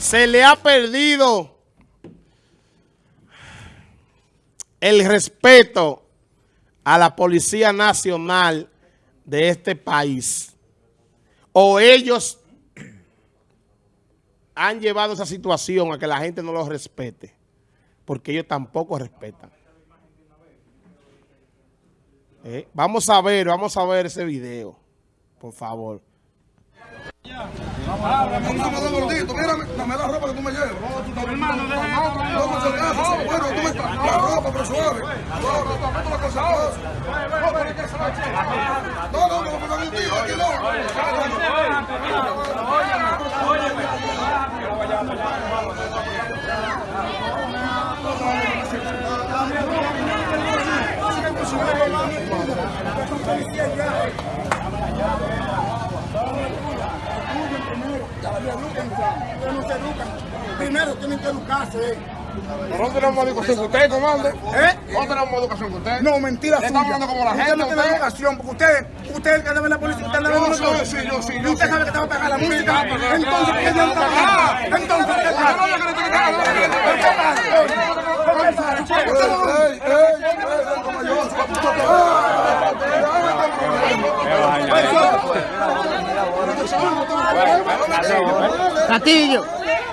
Se le ha perdido el respeto a la Policía Nacional de este país. O ellos han llevado esa situación a que la gente no los respete, porque ellos tampoco respetan. Eh, vamos a ver, vamos a ver ese video, por favor. Vamos gordito, mírame, dame la ropa que tú me llevas. Hermano, déjame. No, muchas gracias. Bueno, tú me la ropa, pero suave. No, no, tampoco la cosa. No, no, no, no, no, tío, aquí Primero tienen que educarse. Nosotros tenemos educación que usted, comando. ¿Eh? Nosotros tenemos educación que usted. No, mentira suya. estamos hablando como la Usted gente, no tiene usted. educación, porque usted, usted el que debe la policía, usted debe Yo la sí, yo sí, usted sí. sabe que te va a pagar la música. Entonces, ¿qué? Entonces, ¿qué No, no,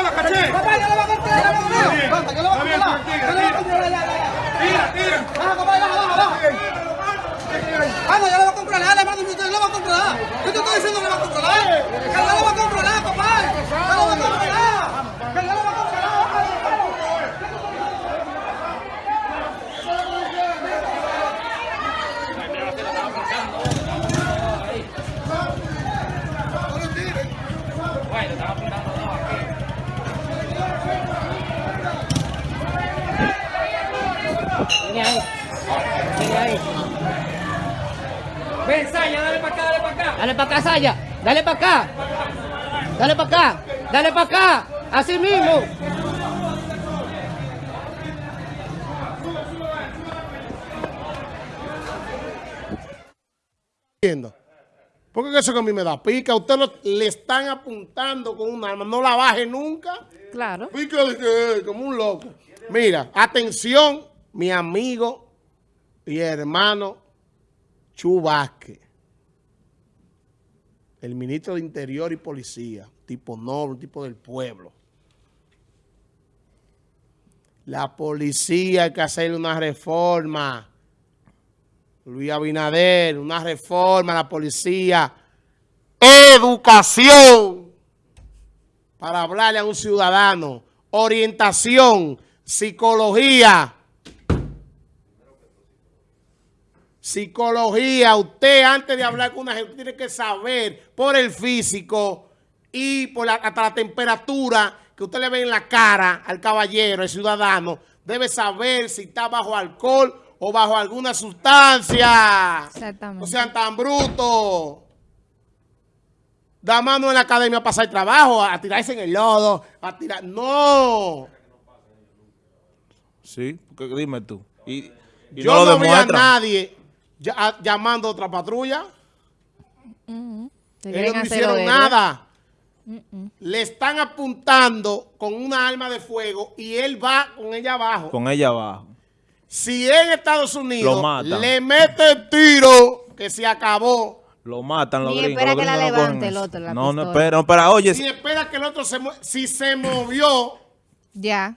Suelta la pistola, caché. Tira, tira. Vamos, ya le va a controlar, le va a controlar, le va a controlar. Yo te estoy diciendo que le va a controlar. Que ya le va a controlar, papá. Que le va a controlar. Que ya le va a controlar. Ven, Saya, dale para acá, dale para acá. Dale para acá, Saya. Dale para acá. Dale para acá. Dale para acá. Así mismo. Porque eso que a mí me da pica. Usted lo- le están apuntando con un arma. No la baje nunca. Claro. Pica como un loco. Mira, atención, mi amigo y hermano Chu Vázquez, el ministro de Interior y Policía, tipo noble, tipo del pueblo. La policía hay que hacerle una reforma. Luis Abinader, una reforma a la policía. Educación para hablarle a un ciudadano. Orientación, psicología. Psicología. Usted antes de hablar con una gente tiene que saber por el físico y por la- hasta la temperatura que usted le ve en la cara al caballero, al ciudadano. Debe saber si está bajo alcohol o bajo alguna sustancia. Exactamente. No sean tan brutos. Da mano en la academia a pasar trabajo, a tirarse en el lodo, a tirar... ¡No! Sí, porque dime tú. Y, y Yo no no, vi a nadie ya- a- llamando a otra patrulla. Ellos no hicieron los héroes. nada. Le están apuntando con una arma de fuego y él va con ella abajo. Con ella abajo. Si en Estados Unidos le mete el tiro, que se acabó. Lo matan los Ni gringos. espera los que la no levante el otro, la No, no espera, no espera. Oye, Si espera que el otro se si se movió, Ya.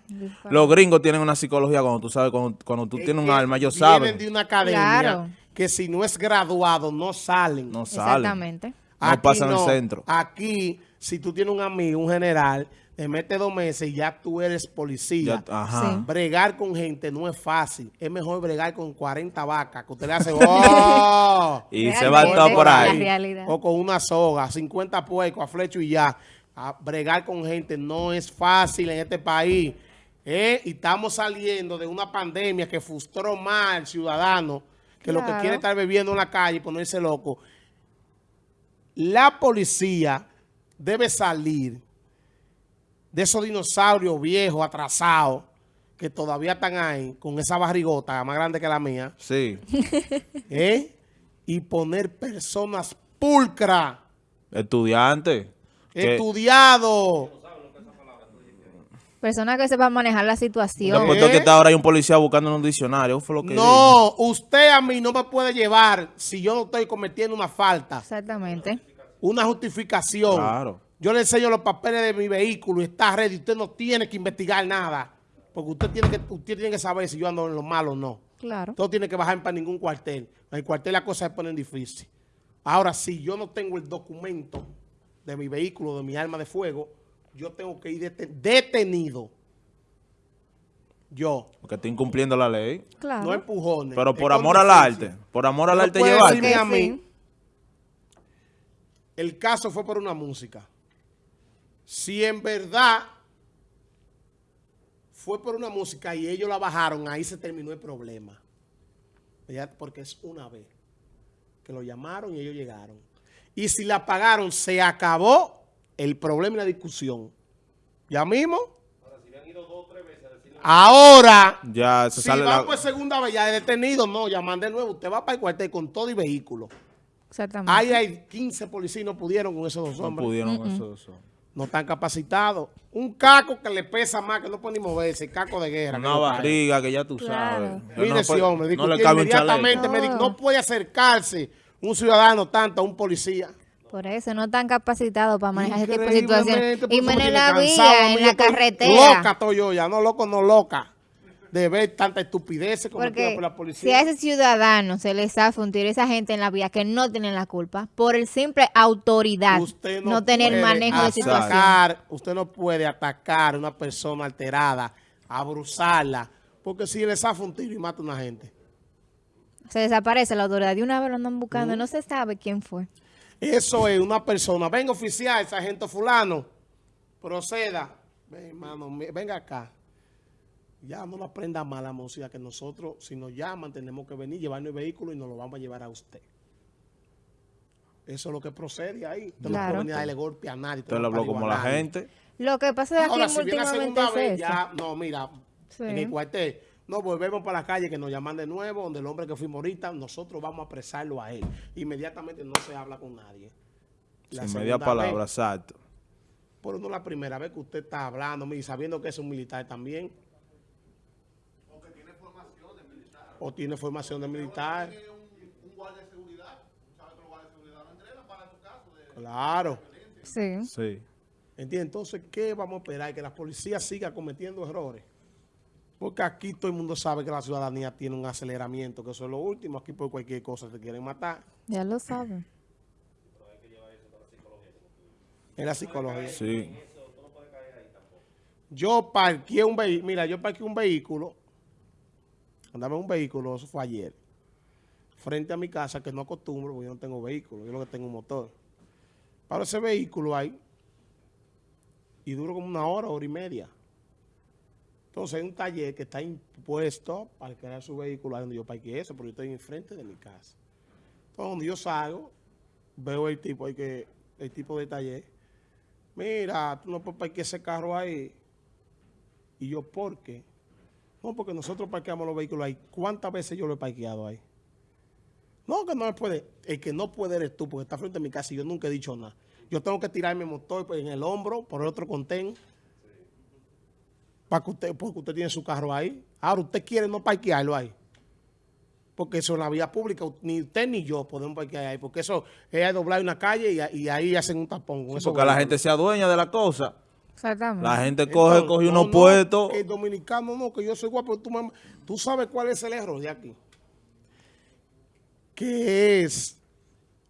Los gringos tienen una psicología cuando tú sabes, cuando, cuando tú Es tienes un arma, ellos Vienen saben. de una academia Claro. Que si no es graduado no salen. No salen. Exactamente. No pasan el centro. Aquí, si tú tienes un amigo, un general, te mete dos meses y ya tú eres policía. Ya- ajá. Sí. Bregar con gente no es fácil. Es mejor bregar con 40 vacas que usted le hace ¡oh! Y se va todo por ahí. O con una soga, 50 puercos a flecho y ya. A bregar con gente no es fácil en este país. ¿eh? Y estamos saliendo de una pandemia que frustró más al ciudadano, que lo que quiere es estar bebiendo en la calle y ponerse loco. La policía debe salir de esos dinosaurios viejos, atrasados, que todavía están ahí, con esa barrigota más grande que la mía, Sí. ¿eh? y poner personas pulcras, Estudiante. que- estudiados. Personas que sepan manejar la situación. ¿Eh? que está ahora hay un policía buscando en un diccionario. Fue lo que No, usted a mí no me puede llevar si yo no estoy cometiendo una falta, Exactamente. una justificación. Claro. Yo le enseño los papeles de mi vehículo y está ready. Usted no tiene que investigar nada. Porque usted tiene que, usted tiene que saber si yo ando en lo malo o no. Claro. No tiene que bajar para ningún cuartel. En el cuartel las cosas se ponen difíciles. Ahora, si yo no tengo el documento de mi vehículo, de mi arma de fuego, yo tengo que ir dete- detenido. Yo. Porque está incumpliendo la ley. Claro. No empujones. Pero por amor al arte. Por amor al arte llevarte. decirme a mí, el caso fue por una música. Si en verdad fue por una música y ellos la bajaron, ahí se terminó el problema. Ya, Porque es una vez que lo llamaron y ellos llegaron. Y si la pagaron, se acabó el problema y la discusión. ¿Ya mismo? Ahora, Ya se si sale va la... por segunda vez ya de detenido, no, llaman de nuevo. Usted va para el cuartel con todo y vehículo. Exactamente. Ahí hay 15 policías y no pudieron con esos dos No hombres. pudieron eso, eso. No están capacitados. Un caco que le pesa más, que no puede ni moverse, caco de guerra. que Una no cae. barriga que ya tú Claro. sabes. Mire no, ese hombre, no le cabe un chaleco. inmediatamente, me dijo, No. no puede acercarse un ciudadano tanto a un policía. Por eso no están capacitados para manejar ese tipo de situaciones. Y menos en la vía, en la carretera. Loca estoy yo ya, no loco, no loca. De ver tanta estupidez cometida por la si policía. a ese ciudadano se le zafa un tiro a esa gente en la vía que no tienen la culpa, por el simple autoridad, Usted no, tener manejo de situación. Usted no puede atacar a una persona alterada, abruzarla, porque si le zafa un tiro y mata a una gente. Se desaparece la autoridad. De una vez lo andan buscando, no se sabe quién fue. Eso es una persona. Venga, oficial, sargento fulano, proceda. Ven, hermano, venga acá. Ya no la aprenda más la música que nosotros, si nos llaman, tenemos que venir, llevarnos el vehículo y nos lo vamos a llevar a usted. Eso es lo que procede ahí. Usted no Claro. puede venir a darle golpe a nadie. Usted le habló como la gente. Lo que pasa es que Ahora, aquí si viene la segunda es vez, eso. ya, no, mira, Sí. en el cuartel, no volvemos para la calle que nos llaman de nuevo, donde el hombre que fuimos ahorita, nosotros vamos a apresarlo a él. Inmediatamente no se habla con nadie. La Sin media palabra, vez, exacto. pero no la primera vez que usted está hablando, mire, sabiendo que es un militar también. O tiene formación de militar. Claro. Sí. Sí. ¿Entiendes? Entonces, ¿qué vamos a esperar? Que la policía siga cometiendo errores. Porque aquí todo el mundo sabe que la ciudadanía tiene un aceleramiento, que eso es lo último. Aquí por cualquier cosa te quieren matar. Ya lo saben. Es la psicología. Sí. Yo parqué un vehículo, mira, yo parqué un vehículo, andaba en un vehículo, eso fue ayer, frente a mi casa, que no acostumbro, porque yo no tengo vehículo, yo lo que tengo un motor. Para ese vehículo ahí, y duro como una hora, hora y media. Entonces hay un taller que está impuesto para crear su vehículo ahí donde yo parqué eso, porque yo estoy enfrente de mi casa. Entonces donde yo salgo, veo el tipo ahí que, el tipo de taller, mira, tú no puedes parquear ese carro ahí. Y yo, ¿por qué? No, porque nosotros parqueamos los vehículos ahí. ¿Cuántas veces yo lo he parqueado ahí? No, que no me puede. El que no puede eres tú, porque está frente a mi casa y yo nunca he dicho nada. Yo tengo que tirarme el motor en el hombro por el otro contén. Para que usted, porque usted tiene su carro ahí. Ahora, usted quiere no parquearlo ahí. Porque eso en la vía pública, ni usted ni yo podemos parquear ahí. Porque eso es doblar una calle y, y ahí hacen un tapón con eso. Porque la gente sea dueña de la cosa. Exactamente. La gente coge, Entonces, coge no, unos no, puestos. El dominicano no, que yo soy guapo. Tú, me- tú sabes cuál es el error de aquí. Que es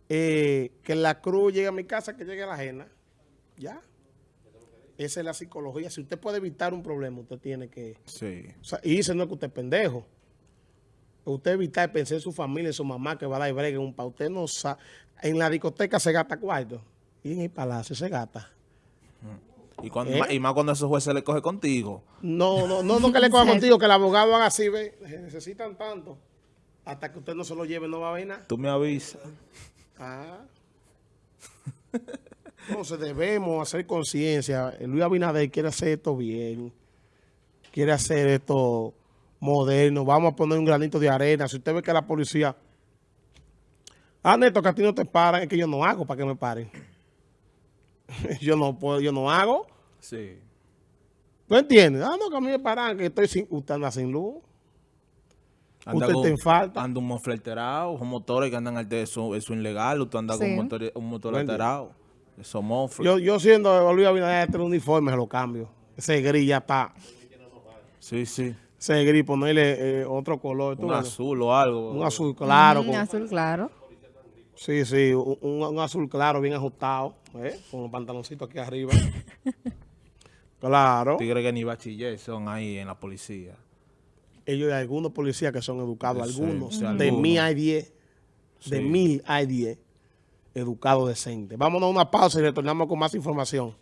eh, que la cruz llegue a mi casa, que llegue a la ajena. Ya. Esa es la psicología. Si usted puede evitar un problema, usted tiene que... Sí. O sea, y dice no es que usted es pendejo. Usted evitar pensar en su familia, en su mamá que va a dar bregue un pa. Usted no sabe. En la discoteca se gasta cuarto. Y en el palacio se gasta. Y, cuando, ¿Eh? y más cuando ese juez se le coge contigo. No, no, no, no que le coja contigo, que el abogado haga así, ve. Necesitan tanto. Hasta que usted no se lo lleve, no va a ver nada. Tú me avisas. Ah. Entonces debemos hacer conciencia. Luis Abinader quiere hacer esto bien. Quiere hacer esto moderno. Vamos a poner un granito de arena. Si usted ve que la policía... Ah, Neto, que a ti no te paran. Es que yo no hago para que me paren. yo no puedo, yo no hago. Sí. ¿Tú entiendes? Ah, no, que a mí me paran, que estoy sin... Usted anda sin luz. Anda Usted con- te en falta. Anda un motor alterado, son motores que andan alterado, eso, eso es ilegal. Usted anda con Sí. un motor, un motor alterado. Yo, yo siendo Luis Abinader, este uniforme se lo cambio. Ese gris ya está. Sí, sí. Ese gris, ponerle eh, otro color. ¿tú Un ves? azul o algo. Un azul claro. Mm, con- azul claro. sí, sí, un, un- un azul claro, bien ajustado. ¿eh? Con los pantaloncitos aquí arriba. claro. Tigres que ni bachiller son ahí en la policía. Ellos hay algunos policías que son educados, Sí, algunos. sí, de algunos. mil hay diez. De Sí. mil hay diez. Educados decentes. Vámonos a una pausa y retornamos con más información.